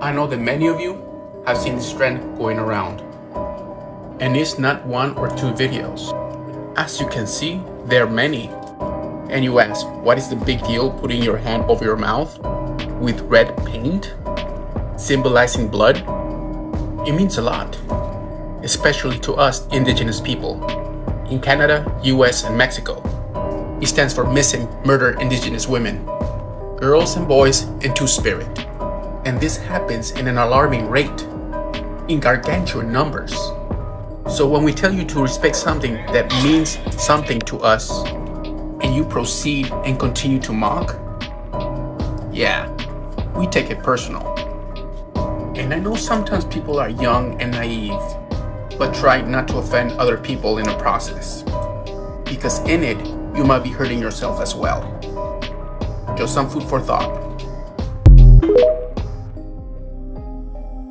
I know that many of you have seen this trend going around. And it's not one or two videos. As you can see, there are many. And you ask, what is the big deal putting your hand over your mouth with red paint? Symbolizing blood? It means a lot, especially to us indigenous people in Canada, US, and Mexico. It stands for Missing Murdered Indigenous Women, girls and boys in Two-Spirit. And this happens in an alarming rate, in gargantuan numbers. So when we tell you to respect something that means something to us, and you proceed and continue to mock, yeah, we take it personal. And I know sometimes people are young and naive, but try not to offend other people in the process. Because in it, you might be hurting yourself as well. Just some food for thought.